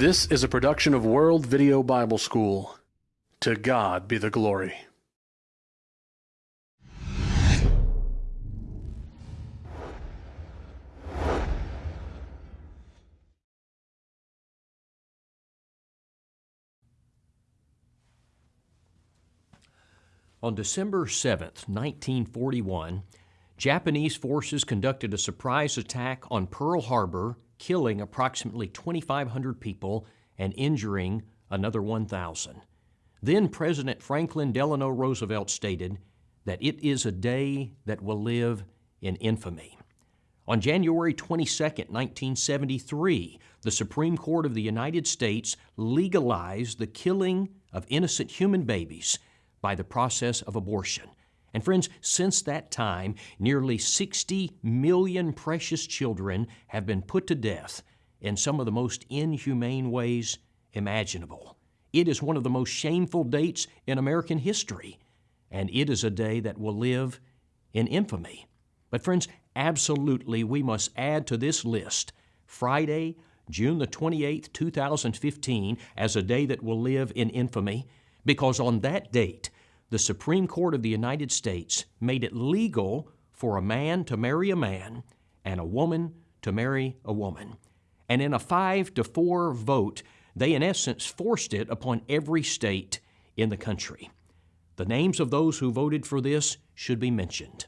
This is a production of World Video Bible School. To God be the glory. On December 7, 1941, Japanese forces conducted a surprise attack on Pearl Harbor, killing approximately 2,500 people and injuring another 1,000. Then President Franklin Delano Roosevelt stated that it is a day that will live in infamy. On January 22, 1973, the Supreme Court of the United States legalized the killing of innocent human babies by the process of abortion. And friends, since that time, nearly 60 million precious children have been put to death in some of the most inhumane ways imaginable. It is one of the most shameful dates in American history, and it is a day that will live in infamy. But friends, absolutely we must add to this list Friday, June the 28th, 2015, as a day that will live in infamy because on that date, the Supreme Court of the United States made it legal for a man to marry a man and a woman to marry a woman. And in a five to four vote, they in essence forced it upon every state in the country. The names of those who voted for this should be mentioned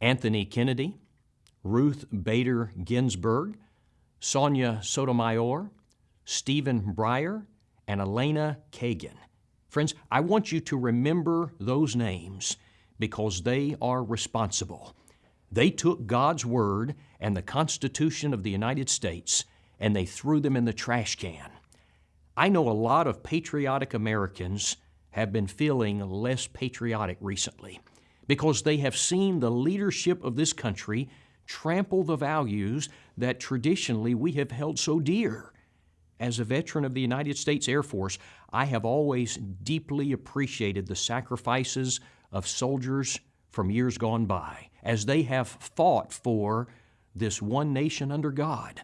Anthony Kennedy, Ruth Bader Ginsburg, Sonia Sotomayor, Stephen Breyer, and Elena Kagan. Friends, I want you to remember those names because they are responsible. They took God's Word and the Constitution of the United States and they threw them in the trash can. I know a lot of patriotic Americans have been feeling less patriotic recently because they have seen the leadership of this country trample the values that traditionally we have held so dear. As a veteran of the United States Air Force, I have always deeply appreciated the sacrifices of soldiers from years gone by as they have fought for this one nation under God.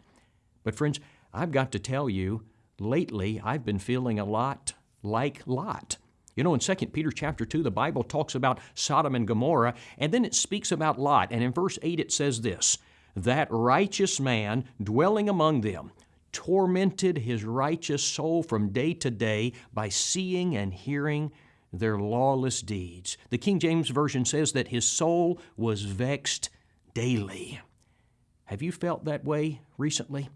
But, friends, I've got to tell you, lately I've been feeling a lot like Lot. You know, in 2 Peter chapter 2, the Bible talks about Sodom and Gomorrah, and then it speaks about Lot. And in verse 8, it says this That righteous man dwelling among them, tormented his righteous soul from day to day by seeing and hearing their lawless deeds. The King James Version says that his soul was vexed daily. Have you felt that way recently?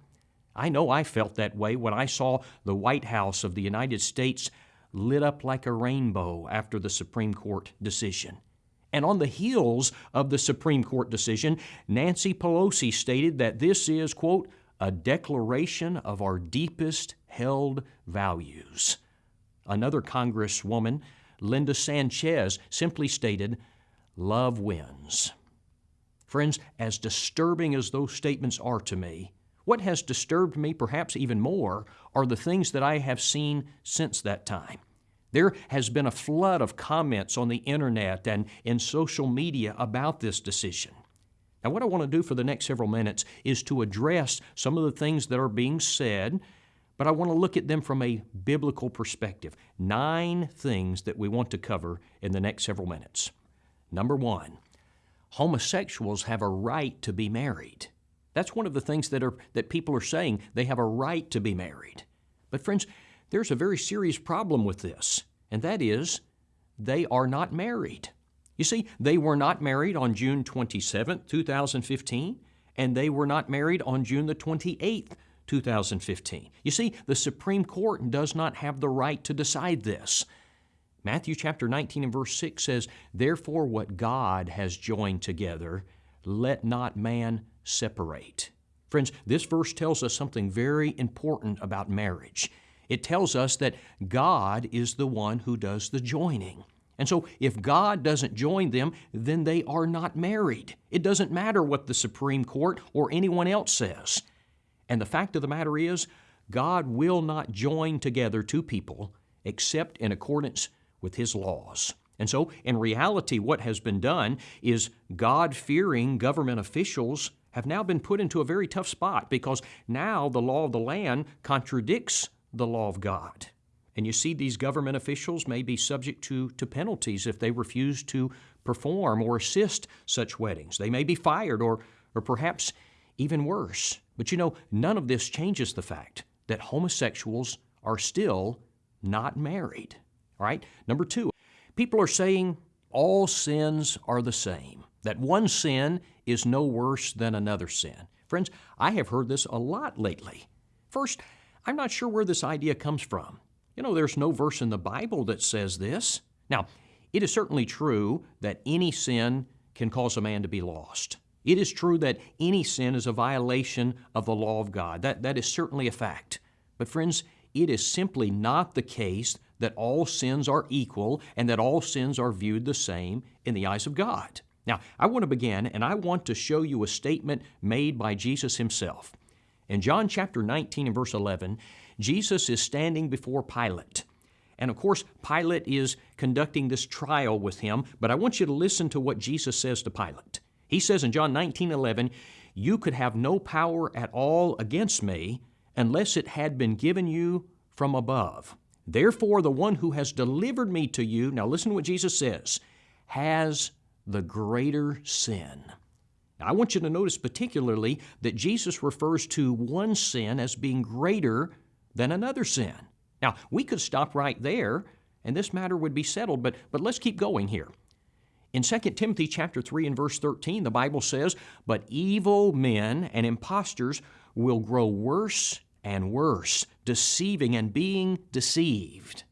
I know I felt that way when I saw the White House of the United States lit up like a rainbow after the Supreme Court decision. And on the heels of the Supreme Court decision, Nancy Pelosi stated that this is, quote, a declaration of our deepest held values. Another Congresswoman, Linda Sanchez, simply stated, Love wins. Friends, as disturbing as those statements are to me, what has disturbed me perhaps even more are the things that I have seen since that time. There has been a flood of comments on the internet and in social media about this decision. Now, what I want to do for the next several minutes is to address some of the things that are being said, but I want to look at them from a biblical perspective. Nine things that we want to cover in the next several minutes. Number one, homosexuals have a right to be married. That's one of the things that, are, that people are saying. They have a right to be married. But, friends, there's a very serious problem with this, and that is they are not married. You see, they were not married on June 27, 2015, and they were not married on June the 28th, 2015. You see, the Supreme Court does not have the right to decide this. Matthew chapter 19 and verse 6 says, Therefore, what God has joined together, let not man separate. Friends, this verse tells us something very important about marriage. It tells us that God is the one who does the joining. And so, if God doesn't join them, then they are not married. It doesn't matter what the Supreme Court or anyone else says. And the fact of the matter is, God will not join together two people except in accordance with His laws. And so, in reality, what has been done is God fearing government officials have now been put into a very tough spot because now the law of the land contradicts the law of God. And you see, these government officials may be subject to, to penalties if they refuse to perform or assist such weddings. They may be fired or, or perhaps even worse. But you know, none of this changes the fact that homosexuals are still not married. All right? Number two, people are saying all sins are the same, that one sin is no worse than another sin. Friends, I have heard this a lot lately. First, I'm not sure where this idea comes from. You know, there's no verse in the Bible that says this. Now, it is certainly true that any sin can cause a man to be lost. It is true that any sin is a violation of the law of God. That, that is certainly a fact. But, friends, it is simply not the case that all sins are equal and that all sins are viewed the same in the eyes of God. Now, I want to begin and I want to show you a statement made by Jesus himself. In John chapter 19 and verse 11, Jesus is standing before Pilate. And of course, Pilate is conducting this trial with him, but I want you to listen to what Jesus says to Pilate. He says in John 19 11, You could have no power at all against me unless it had been given you from above. Therefore, the one who has delivered me to you, now listen to what Jesus says, has the greater sin. Now, I want you to notice particularly that Jesus refers to one sin as being greater than another sin. Now, we could stop right there and this matter would be settled, but, but let's keep going here. In 2 Timothy chapter 3 and verse 13, the Bible says, But evil men and impostors will grow worse and worse, deceiving and being deceived.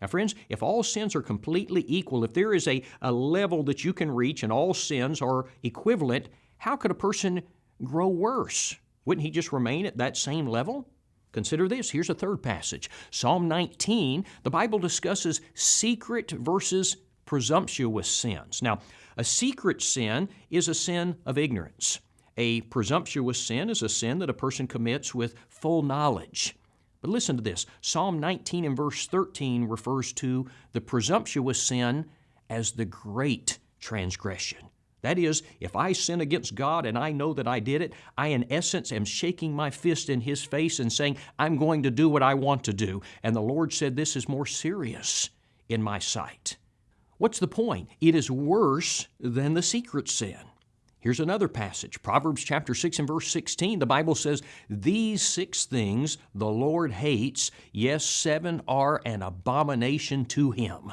Now, friends, if all sins are completely equal, if there is a, a level that you can reach and all sins are equivalent, how could a person grow worse? Wouldn't he just remain at that same level? Consider this. Here's a third passage. Psalm 19, the Bible discusses secret versus presumptuous sins. Now, a secret sin is a sin of ignorance. A presumptuous sin is a sin that a person commits with full knowledge. But listen to this Psalm 19 and verse 13 refers to the presumptuous sin as the great transgression. That is, if I sin against God and I know that I did it, I in essence am shaking my fist in His face and saying, I'm going to do what I want to do. And the Lord said, This is more serious in my sight. What's the point? It is worse than the secret sin. Here's another passage Proverbs chapter 6 and verse 16. The Bible says, These six things the Lord hates, yes, seven are an abomination to Him.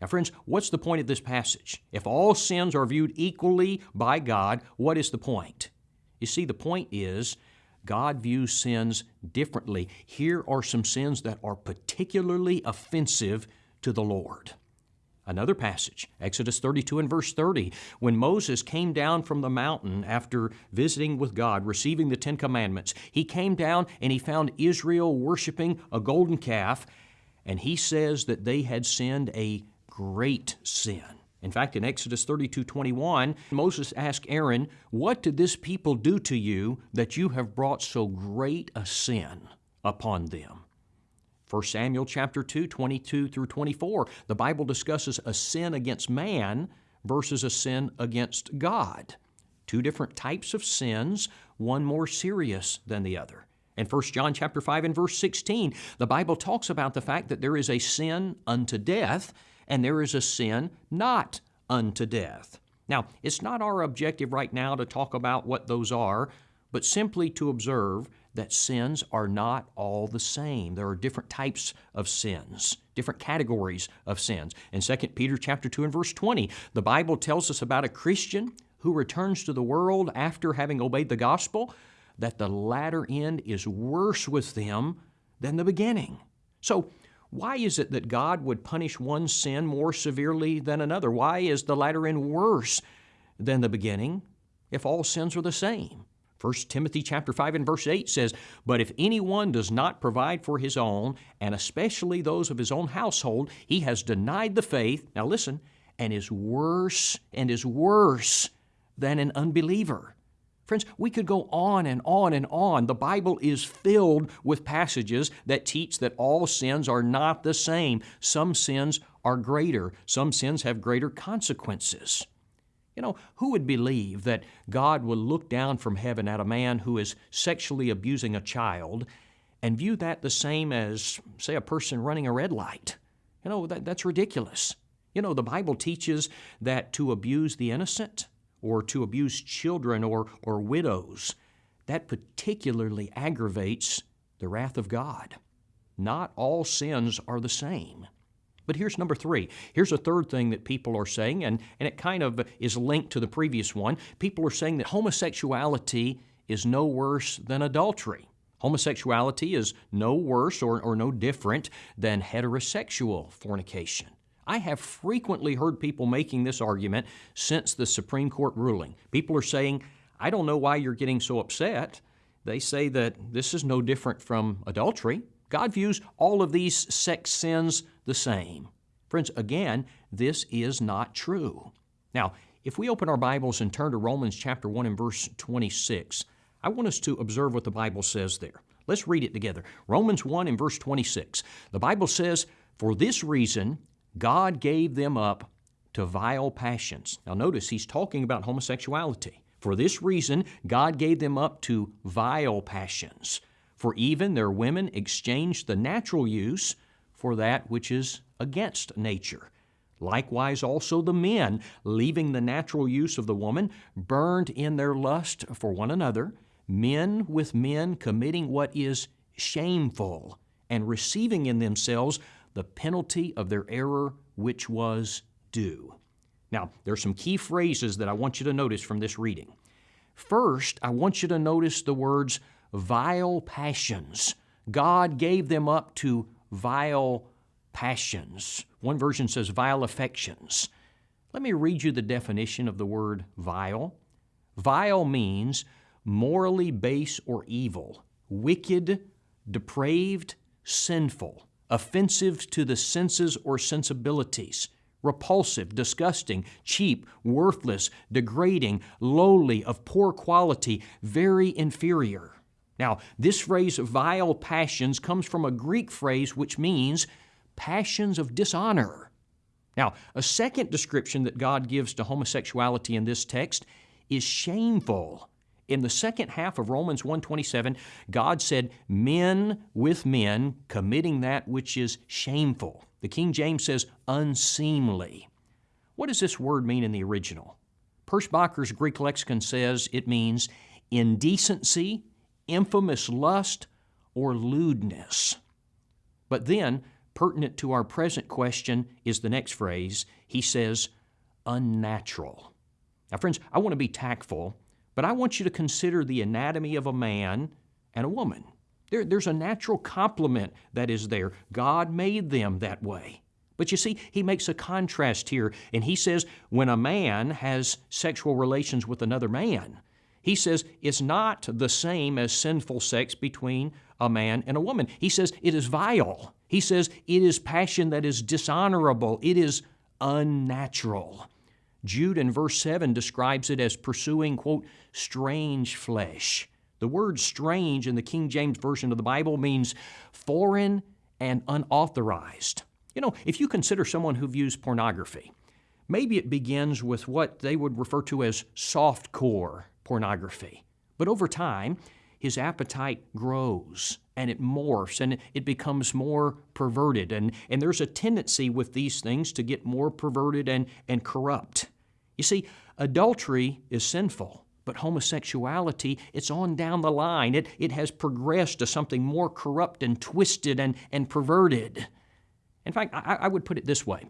Now, friends, what's the point of this passage? If all sins are viewed equally by God, what is the point? You see, the point is God views sins differently. Here are some sins that are particularly offensive to the Lord. Another passage, Exodus 32 and verse 30, when Moses came down from the mountain after visiting with God, receiving the Ten Commandments, he came down and he found Israel worshiping a golden calf, and he says that they had sinned a great sin. In fact, in Exodus 32 21, Moses asked Aaron, What did this people do to you that you have brought so great a sin upon them? 1 Samuel chapter 2, 22 through 24, the Bible discusses a sin against man versus a sin against God. Two different types of sins, one more serious than the other. In 1 John chapter 5 and verse 16, the Bible talks about the fact that there is a sin unto death and there is a sin not unto death. Now, it's not our objective right now to talk about what those are, but simply to observe that sins are not all the same. There are different types of sins, different categories of sins. In 2 Peter chapter 2 and verse 20, the Bible tells us about a Christian who returns to the world after having obeyed the gospel, that the latter end is worse with them than the beginning. So, why is it that God would punish one sin more severely than another? Why is the latter end worse than the beginning if all sins are the same? 1 Timothy chapter 5 and verse 8 says, But if anyone does not provide for his own, and especially those of his own household, he has denied the faith, now listen, and is worse and is worse than an unbeliever. Friends, we could go on and on and on. The Bible is filled with passages that teach that all sins are not the same. Some sins are greater, some sins have greater consequences. You know, who would believe that God would look down from heaven at a man who is sexually abusing a child and view that the same as, say, a person running a red light? You know, that, that's ridiculous. You know, the Bible teaches that to abuse the innocent or to abuse children or, or widows, that particularly aggravates the wrath of God. Not all sins are the same. But here's number three. Here's a third thing that people are saying, and, and it kind of is linked to the previous one. People are saying that homosexuality is no worse than adultery. Homosexuality is no worse or, or no different than heterosexual fornication. I have frequently heard people making this argument since the Supreme Court ruling. People are saying, I don't know why you're getting so upset. They say that this is no different from adultery. God views all of these sex sins the same. Friends, again, this is not true. Now, if we open our Bibles and turn to Romans chapter 1 and verse 26, I want us to observe what the Bible says there. Let's read it together. Romans 1 and verse 26. The Bible says, For this reason, God gave them up to vile passions. Now, notice he's talking about homosexuality. For this reason, God gave them up to vile passions. For even their women exchanged the natural use for that which is against nature. Likewise, also the men, leaving the natural use of the woman, burned in their lust for one another, men with men committing what is shameful, and receiving in themselves the penalty of their error which was due. Now, there are some key phrases that I want you to notice from this reading. First, I want you to notice the words vile passions. God gave them up to vile passions. One version says vile affections. Let me read you the definition of the word vile. Vile means morally base or evil, wicked, depraved, sinful, offensive to the senses or sensibilities, repulsive, disgusting, cheap, worthless, degrading, lowly, of poor quality, very inferior. Now, this phrase, vile passions, comes from a Greek phrase which means passions of dishonor. Now, a second description that God gives to homosexuality in this text is shameful. In the second half of Romans 1:27, God said, "Men with men committing that which is shameful." The King James says unseemly. What does this word mean in the original? Perschbacher's Greek lexicon says it means indecency, infamous lust, or lewdness. But then, pertinent to our present question is the next phrase. He says, unnatural. Now, friends, I want to be tactful, but I want you to consider the anatomy of a man and a woman. There, there's a natural complement that is there. God made them that way. But you see, he makes a contrast here, and he says when a man has sexual relations with another man, he says it's not the same as sinful sex between a man and a woman. He says it is vile. He says it is passion that is dishonorable. It is unnatural. Jude in verse 7 describes it as pursuing, quote, strange flesh. The word strange in the King James Version of the Bible means foreign and unauthorized. You know, if you consider someone who views pornography, maybe it begins with what they would refer to as soft core pornography. But over time, his appetite grows and it morphs and it becomes more perverted. And, and there's a tendency with these things to get more perverted and, and corrupt. You see, adultery is sinful, but homosexuality, it's on down the line. It, it has progressed to something more corrupt and twisted and, and perverted. In fact, I, I would put it this way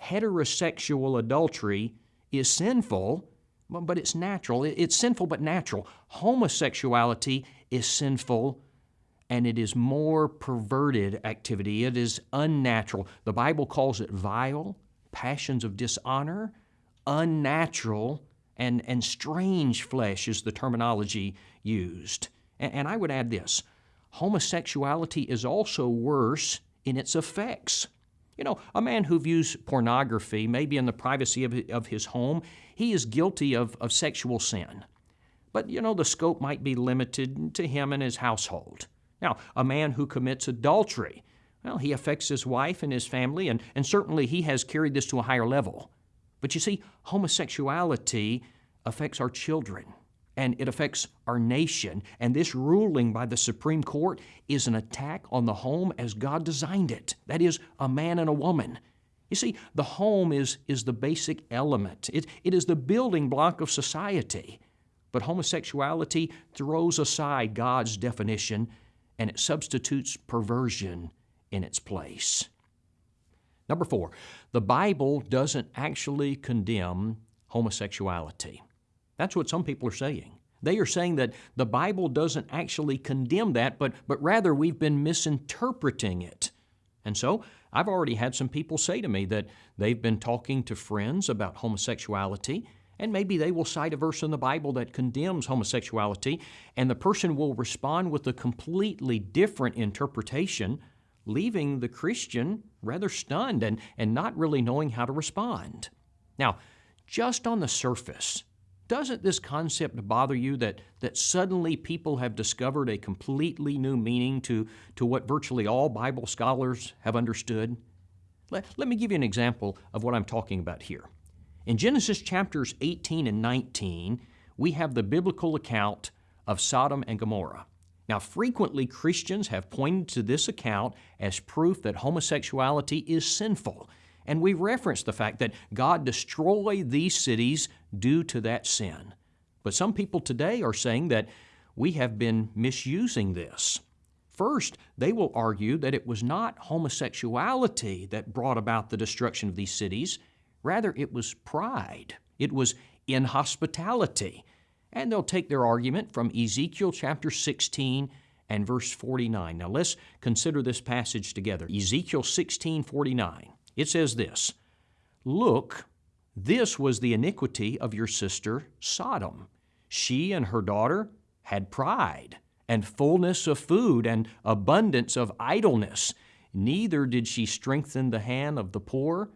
heterosexual adultery is sinful but it's natural. It's sinful but natural. Homosexuality is sinful and it is more perverted activity. It is unnatural. The Bible calls it vile, passions of dishonor, unnatural, and, and strange flesh is the terminology used. And, and I would add this homosexuality is also worse in its effects. You know, a man who views pornography, maybe in the privacy of, of his home, he is guilty of, of sexual sin. But, you know, the scope might be limited to him and his household. Now, a man who commits adultery, well, he affects his wife and his family, and, and certainly he has carried this to a higher level. But you see, homosexuality affects our children and it affects our nation. And this ruling by the Supreme Court is an attack on the home as God designed it that is, a man and a woman. You see, the home is, is the basic element, it, it is the building block of society. But homosexuality throws aside God's definition and it substitutes perversion in its place. Number four, the Bible doesn't actually condemn homosexuality. That's what some people are saying. They are saying that the Bible doesn't actually condemn that, but, but rather we've been misinterpreting it. And so I've already had some people say to me that they've been talking to friends about homosexuality, and maybe they will cite a verse in the Bible that condemns homosexuality, and the person will respond with a completely different interpretation, leaving the Christian rather stunned and, and not really knowing how to respond. Now, just on the surface, doesn't this concept bother you that, that suddenly people have discovered a completely new meaning to, to what virtually all Bible scholars have understood? Let, let me give you an example of what I'm talking about here. In Genesis chapters 18 and 19, we have the biblical account of Sodom and Gomorrah. Now, frequently Christians have pointed to this account as proof that homosexuality is sinful and we reference the fact that God destroyed these cities due to that sin. But some people today are saying that we have been misusing this. First, they will argue that it was not homosexuality that brought about the destruction of these cities, rather, it was pride, it was inhospitality. And they'll take their argument from Ezekiel chapter 16 and verse 49. Now let's consider this passage together. Ezekiel 16 49. It says this Look, this was the iniquity of your sister Sodom. She and her daughter had pride, and fullness of food, and abundance of idleness. Neither did she strengthen the hand of the poor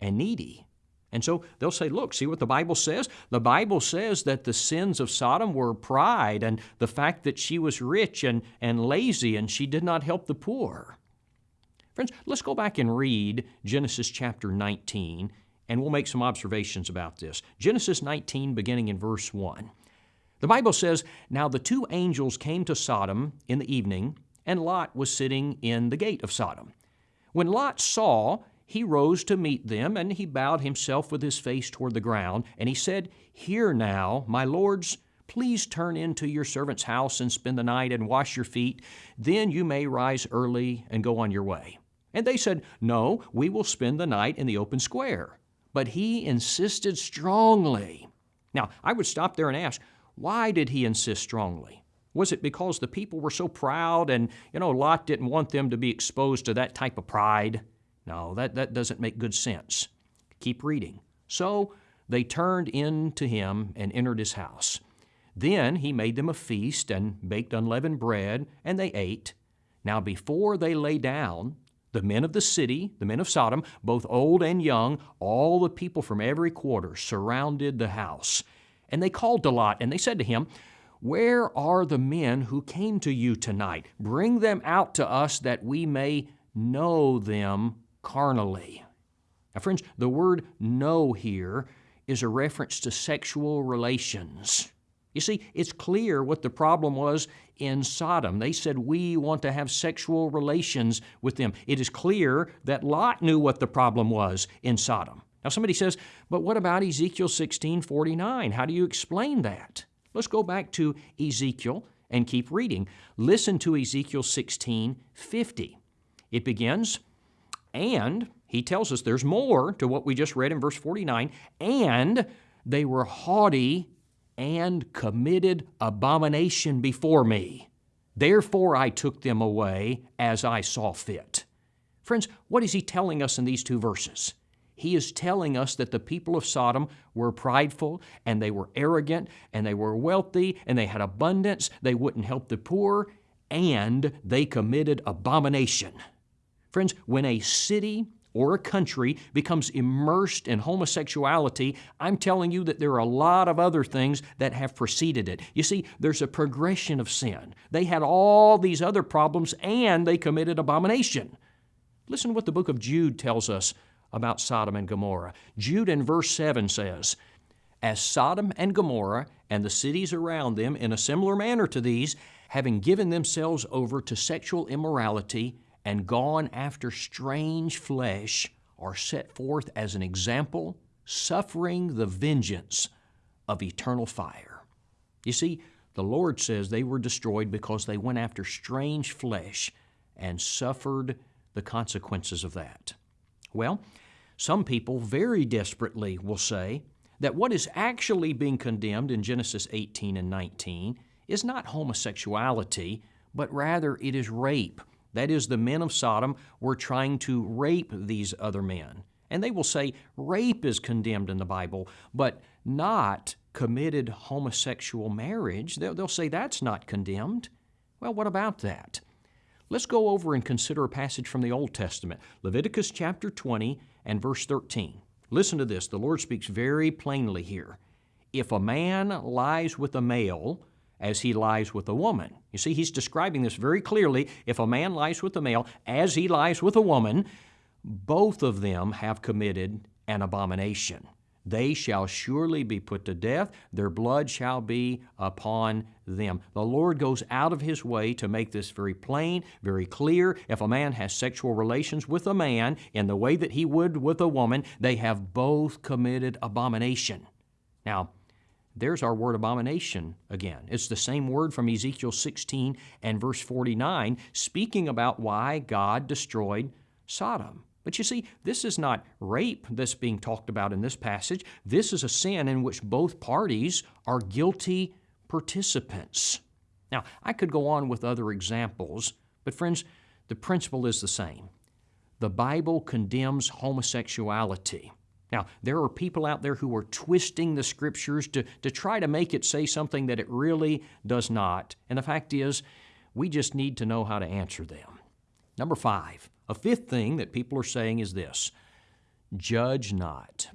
and needy. And so they'll say, look, see what the Bible says? The Bible says that the sins of Sodom were pride and the fact that she was rich and, and lazy and she did not help the poor. Friends, let's go back and read Genesis chapter 19, and we'll make some observations about this. Genesis 19, beginning in verse 1. The Bible says, Now the two angels came to Sodom in the evening, and Lot was sitting in the gate of Sodom. When Lot saw, he rose to meet them, and he bowed himself with his face toward the ground, and he said, Hear now, my lords, please turn into your servant's house and spend the night and wash your feet. Then you may rise early and go on your way. And they said, No, we will spend the night in the open square. But he insisted strongly. Now, I would stop there and ask, why did he insist strongly? Was it because the people were so proud and, you know, Lot didn't want them to be exposed to that type of pride? No, that, that doesn't make good sense. Keep reading. So they turned in to him and entered his house. Then he made them a feast and baked unleavened bread, and they ate. Now before they lay down, the men of the city, the men of Sodom, both old and young, all the people from every quarter surrounded the house. And they called to Lot, and they said to him, Where are the men who came to you tonight? Bring them out to us that we may know them carnally. Now, friends, the word know here is a reference to sexual relations. You see, it's clear what the problem was in Sodom. They said, We want to have sexual relations with them. It is clear that Lot knew what the problem was in Sodom. Now, somebody says, But what about Ezekiel 16 49? How do you explain that? Let's go back to Ezekiel and keep reading. Listen to Ezekiel 16 50. It begins, and he tells us there's more to what we just read in verse 49, and they were haughty and committed abomination before me. Therefore I took them away as I saw fit. Friends, what is he telling us in these two verses? He is telling us that the people of Sodom were prideful and they were arrogant and they were wealthy and they had abundance, they wouldn't help the poor, and they committed abomination. Friends, when a city or a country becomes immersed in homosexuality, I'm telling you that there are a lot of other things that have preceded it. You see, there's a progression of sin. They had all these other problems and they committed abomination. Listen to what the book of Jude tells us about Sodom and Gomorrah. Jude in verse 7 says, As Sodom and Gomorrah and the cities around them, in a similar manner to these, having given themselves over to sexual immorality and gone after strange flesh, are set forth as an example, suffering the vengeance of eternal fire. You see, the Lord says they were destroyed because they went after strange flesh and suffered the consequences of that. Well, some people very desperately will say that what is actually being condemned in Genesis 18 and 19 is not homosexuality, but rather it is rape. That is, the men of Sodom were trying to rape these other men. And they will say rape is condemned in the Bible, but not committed homosexual marriage. They'll, say that's not condemned. Well, what about that? Let's go over and consider a passage from the Old Testament, Leviticus chapter 20 and verse 13. Listen to this. The Lord speaks very plainly here. If a man lies with a male, as he lies with a woman. You see, he's describing this very clearly. If a man lies with a male as he lies with a woman, both of them have committed an abomination. They shall surely be put to death, their blood shall be upon them. The Lord goes out of his way to make this very plain, very clear. If a man has sexual relations with a man in the way that he would with a woman, they have both committed abomination. Now, there's our word abomination again. It's the same word from Ezekiel 16 and verse 49, speaking about why God destroyed Sodom. But you see, this is not rape that's being talked about in this passage. This is a sin in which both parties are guilty participants. Now, I could go on with other examples, but friends, the principle is the same. The Bible condemns homosexuality. Now, there are people out there who are twisting the scriptures to, to try to make it say something that it really does not. And the fact is, we just need to know how to answer them. Number five, a fifth thing that people are saying is this judge not.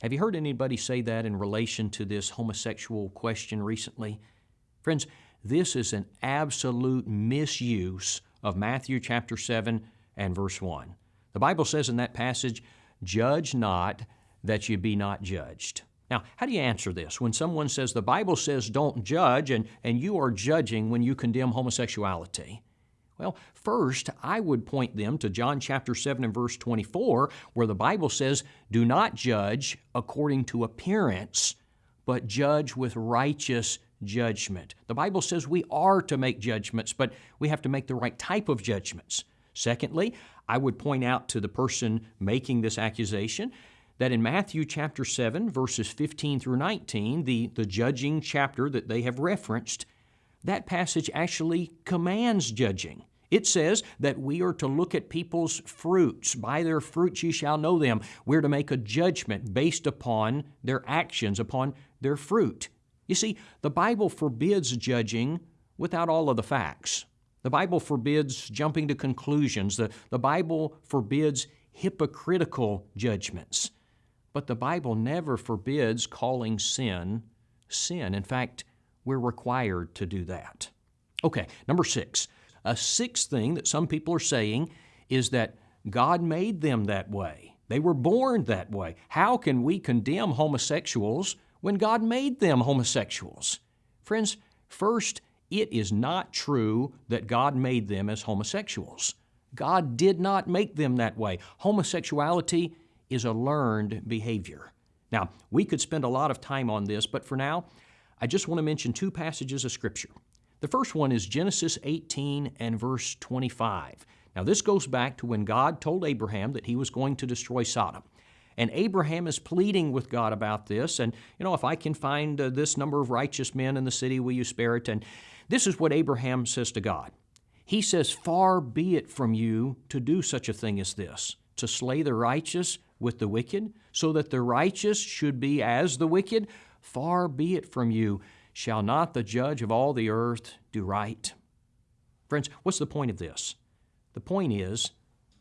Have you heard anybody say that in relation to this homosexual question recently? Friends, this is an absolute misuse of Matthew chapter 7 and verse 1. The Bible says in that passage, Judge not that you be not judged. Now, how do you answer this? When someone says the Bible says don't judge and, and you are judging when you condemn homosexuality, well, first, I would point them to John chapter 7 and verse 24, where the Bible says, Do not judge according to appearance, but judge with righteous judgment. The Bible says we are to make judgments, but we have to make the right type of judgments. Secondly, I would point out to the person making this accusation that in Matthew chapter 7, verses 15 through 19, the, the judging chapter that they have referenced, that passage actually commands judging. It says that we are to look at people's fruits. By their fruits you shall know them. We're to make a judgment based upon their actions, upon their fruit. You see, the Bible forbids judging without all of the facts. The Bible forbids jumping to conclusions. The, the Bible forbids hypocritical judgments. But the Bible never forbids calling sin sin. In fact, we're required to do that. Okay, number six. A sixth thing that some people are saying is that God made them that way. They were born that way. How can we condemn homosexuals when God made them homosexuals? Friends, first, it is not true that God made them as homosexuals. God did not make them that way. Homosexuality is a learned behavior. Now, we could spend a lot of time on this, but for now, I just want to mention two passages of Scripture. The first one is Genesis 18 and verse 25. Now, this goes back to when God told Abraham that he was going to destroy Sodom. And Abraham is pleading with God about this. And, you know, if I can find uh, this number of righteous men in the city, will you spare it? And this is what Abraham says to God. He says, Far be it from you to do such a thing as this, to slay the righteous with the wicked, so that the righteous should be as the wicked. Far be it from you. Shall not the judge of all the earth do right? Friends, what's the point of this? The point is,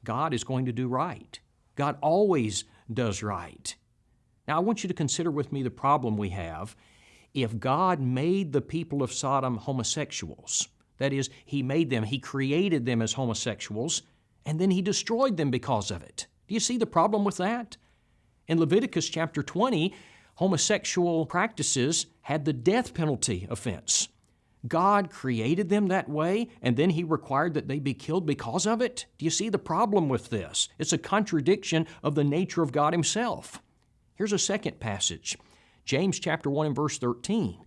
God is going to do right. God always does right. Now, I want you to consider with me the problem we have. If God made the people of Sodom homosexuals, that is, He made them, He created them as homosexuals, and then He destroyed them because of it. Do you see the problem with that? In Leviticus chapter 20, homosexual practices had the death penalty offense. God created them that way, and then He required that they be killed because of it? Do you see the problem with this? It's a contradiction of the nature of God Himself. Here's a second passage James chapter 1 and verse 13.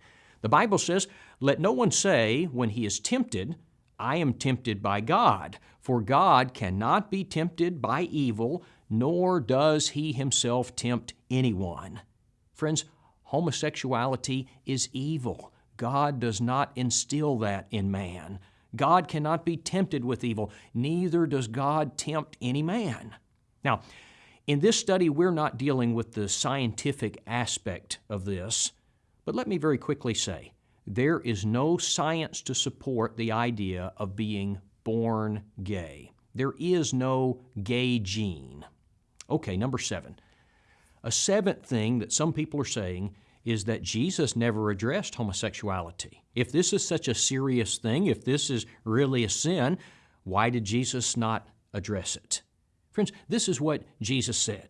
The Bible says, Let no one say when he is tempted, I am tempted by God, for God cannot be tempted by evil, nor does He Himself tempt anyone. Friends, homosexuality is evil. God does not instill that in man. God cannot be tempted with evil, neither does God tempt any man. Now, in this study, we're not dealing with the scientific aspect of this, but let me very quickly say there is no science to support the idea of being born gay. There is no gay gene. Okay, number seven. A seventh thing that some people are saying is that Jesus never addressed homosexuality. If this is such a serious thing, if this is really a sin, why did Jesus not address it? Friends, this is what Jesus said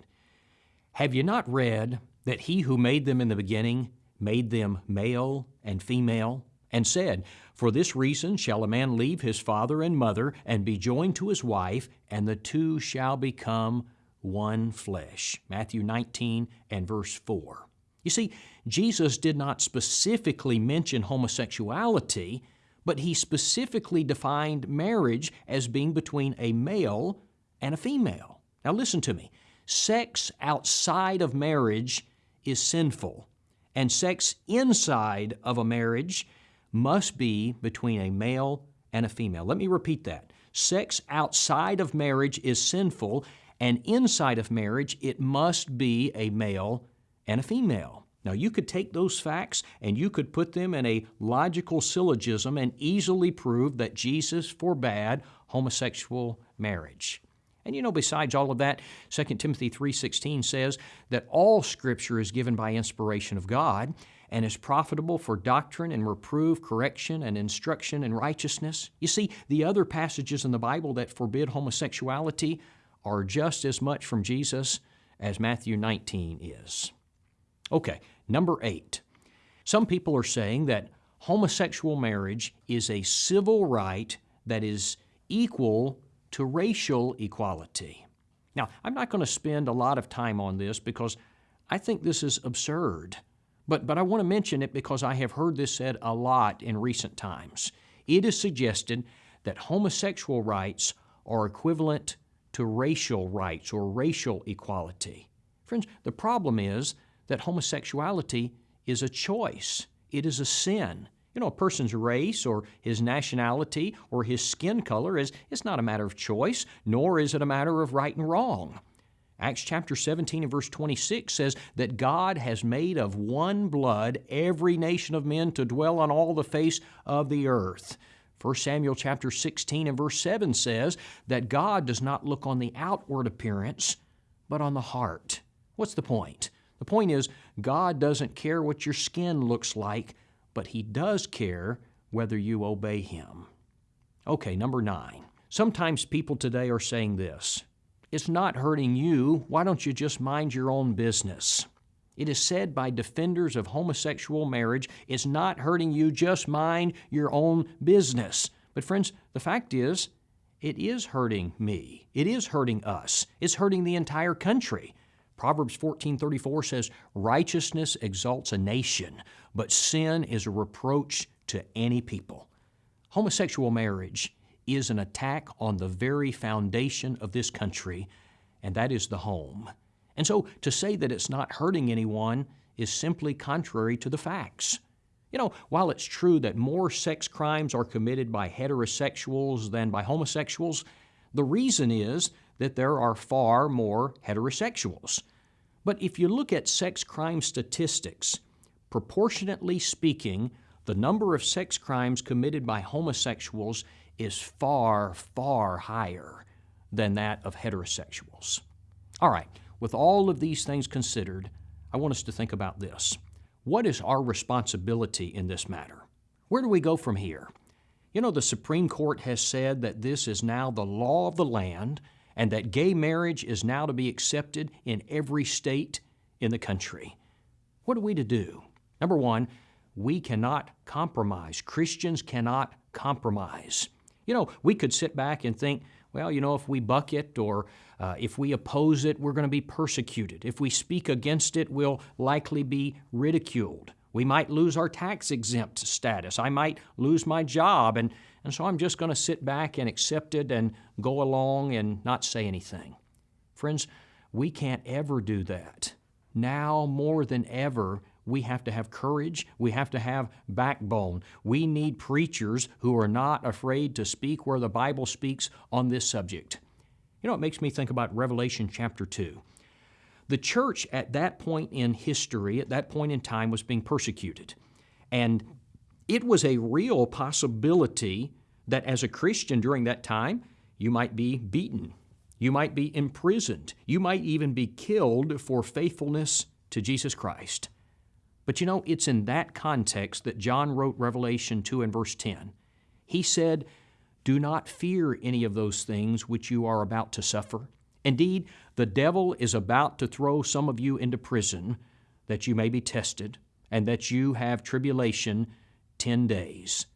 Have you not read that He who made them in the beginning made them male and female? And said, For this reason shall a man leave his father and mother and be joined to his wife, and the two shall become one flesh. Matthew 19 and verse 4. You see, Jesus did not specifically mention homosexuality, but he specifically defined marriage as being between a male and a female. Now, listen to me. Sex outside of marriage is sinful, and sex inside of a marriage must be between a male and a female. Let me repeat that. Sex outside of marriage is sinful, and inside of marriage, it must be a male and a female. Now, you could take those facts and you could put them in a logical syllogism and easily prove that Jesus forbade homosexual marriage. And you know, besides all of that, 2 Timothy 3:16 says that all scripture is given by inspiration of God and is profitable for doctrine and reproof, correction, and instruction in righteousness. You see, the other passages in the Bible that forbid homosexuality are just as much from Jesus as Matthew 19 is. Okay, number eight. Some people are saying that homosexual marriage is a civil right that is equal to racial equality. Now, I'm not going to spend a lot of time on this because I think this is absurd. But, but I want to mention it because I have heard this said a lot in recent times. It is suggested that homosexual rights are equivalent to racial rights or racial equality. Friends, the problem is that homosexuality is a choice, it is a sin. You know, a person's race or his nationality or his skin color is, is not a matter of choice, nor is it a matter of right and wrong. Acts chapter 17 and verse 26 says that God has made of one blood every nation of men to dwell on all the face of the earth. 1 Samuel chapter 16 and verse 7 says that God does not look on the outward appearance, but on the heart. What's the point? The point is, God doesn't care what your skin looks like, but He does care whether you obey Him. Okay, number nine. Sometimes people today are saying this It's not hurting you. Why don't you just mind your own business? It is said by defenders of homosexual marriage, it's not hurting you, just mind your own business. But, friends, the fact is, it is hurting me. It is hurting us. It's hurting the entire country. Proverbs 14:34 says, "Righteousness exalts a nation, but sin is a reproach to any people." Homosexual marriage is an attack on the very foundation of this country, and that is the home. And so to say that it's not hurting anyone is simply contrary to the facts. You know, while it's true that more sex crimes are committed by heterosexuals than by homosexuals, the reason is that there are far more heterosexuals. But if you look at sex crime statistics, proportionately speaking, the number of sex crimes committed by homosexuals is far, far higher than that of heterosexuals. All right, with all of these things considered, I want us to think about this. What is our responsibility in this matter? Where do we go from here? You know, the Supreme Court has said that this is now the law of the land and that gay marriage is now to be accepted in every state in the country. What are we to do? Number one, we cannot compromise. Christians cannot compromise. You know, we could sit back and think, well, you know, if we buck it or uh, if we oppose it, we're going to be persecuted. If we speak against it, we'll likely be ridiculed. We might lose our tax exempt status. I might lose my job. And, and so I'm just going to sit back and accept it and go along and not say anything. Friends, we can't ever do that. Now more than ever, we have to have courage. We have to have backbone. We need preachers who are not afraid to speak where the Bible speaks on this subject. You know, it makes me think about Revelation chapter 2. The church at that point in history, at that point in time, was being persecuted. And it was a real possibility that as a Christian during that time, you might be beaten, you might be imprisoned, you might even be killed for faithfulness to Jesus Christ. But you know, it's in that context that John wrote Revelation 2 and verse 10. He said, Do not fear any of those things which you are about to suffer. Indeed, the devil is about to throw some of you into prison that you may be tested, and that you have tribulation ten days.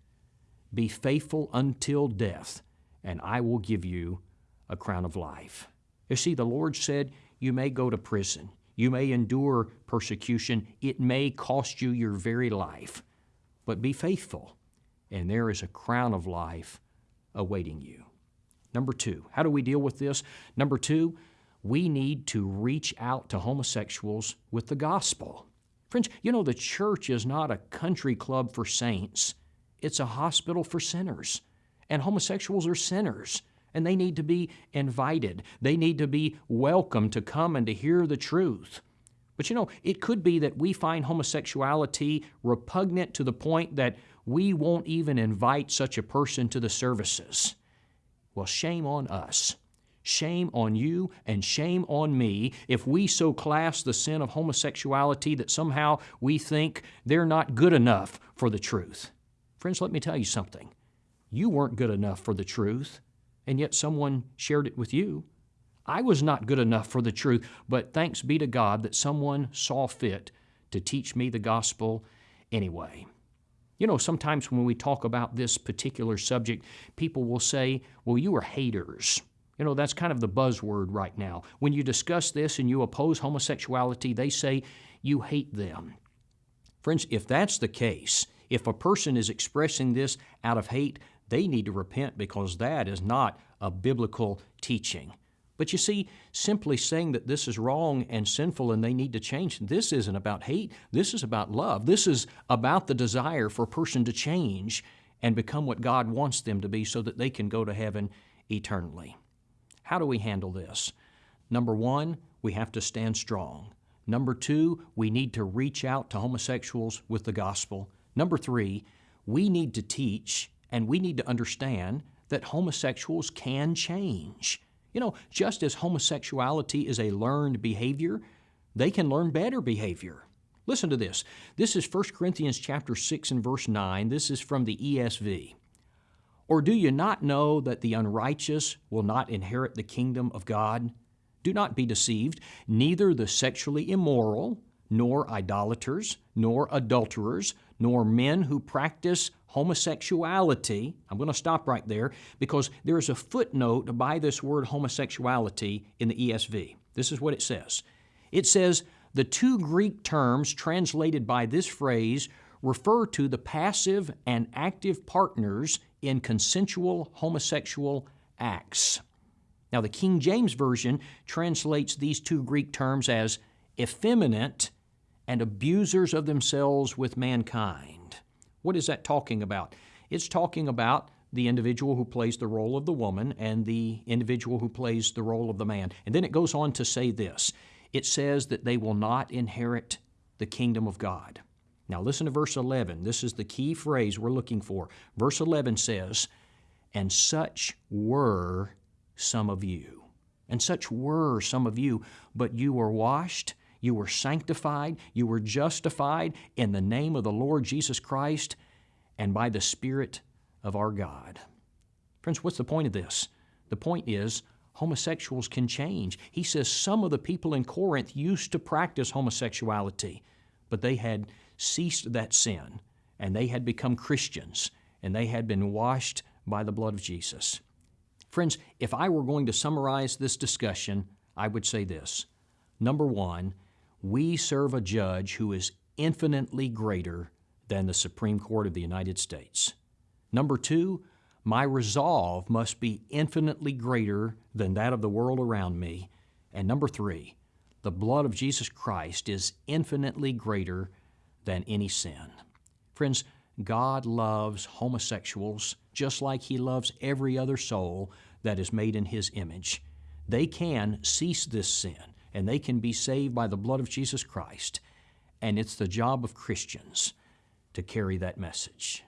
Be faithful until death, and I will give you a crown of life. You see, the Lord said, You may go to prison. You may endure persecution. It may cost you your very life. But be faithful, and there is a crown of life awaiting you. Number two, how do we deal with this? Number two, we need to reach out to homosexuals with the gospel. Friends, you know, the church is not a country club for saints, it's a hospital for sinners. And homosexuals are sinners and they need to be invited. They need to be welcome to come and to hear the truth. But you know, it could be that we find homosexuality repugnant to the point that we won't even invite such a person to the services. Well, shame on us. Shame on you and shame on me if we so class the sin of homosexuality that somehow we think they're not good enough for the truth. Friends, let me tell you something. You weren't good enough for the truth and yet someone shared it with you. I was not good enough for the truth, but thanks be to God that someone saw fit to teach me the gospel anyway. You know, sometimes when we talk about this particular subject, people will say, well, you are haters. You know, that's kind of the buzzword right now. When you discuss this and you oppose homosexuality, they say you hate them. Friends, if that's the case, if a person is expressing this out of hate, they need to repent because that is not a biblical teaching. But you see, simply saying that this is wrong and sinful and they need to change, this isn't about hate. This is about love. This is about the desire for a person to change and become what God wants them to be so that they can go to heaven eternally. How do we handle this? Number one, we have to stand strong. Number two, we need to reach out to homosexuals with the gospel. Number three, we need to teach and we need to understand that homosexuals can change. You know, just as homosexuality is a learned behavior, they can learn better behavior. Listen to this. This is 1 Corinthians chapter 6 and verse 9. This is from the ESV. Or do you not know that the unrighteous will not inherit the kingdom of God? Do not be deceived. Neither the sexually immoral, nor idolaters, nor adulterers, nor men who practice homosexuality. I'm going to stop right there because there is a footnote by this word homosexuality in the ESV. This is what it says it says, the two Greek terms translated by this phrase refer to the passive and active partners in consensual homosexual acts. Now, the King James Version translates these two Greek terms as effeminate and abusers of themselves with mankind. What is that talking about? It's talking about the individual who plays the role of the woman and the individual who plays the role of the man. And then it goes on to say this it says that they will not inherit the kingdom of God. Now listen to verse 11. This is the key phrase we're looking for. Verse 11 says, And such were some of you. And such were some of you, but you were washed you were sanctified, you were justified in the name of the Lord Jesus Christ and by the Spirit of our God. Friends, what's the point of this? The point is, homosexuals can change. He says some of the people in Corinth used to practice homosexuality, but they had ceased that sin and they had become Christians and they had been washed by the blood of Jesus. Friends, if I were going to summarize this discussion, I would say this. Number one, we serve a judge who is infinitely greater than the Supreme Court of the United States. Number two, my resolve must be infinitely greater than that of the world around me. And number three, the blood of Jesus Christ is infinitely greater than any sin. Friends, God loves homosexuals just like He loves every other soul that is made in His image. They can cease this sin and they can be saved by the blood of Jesus Christ. And it's the job of Christians to carry that message.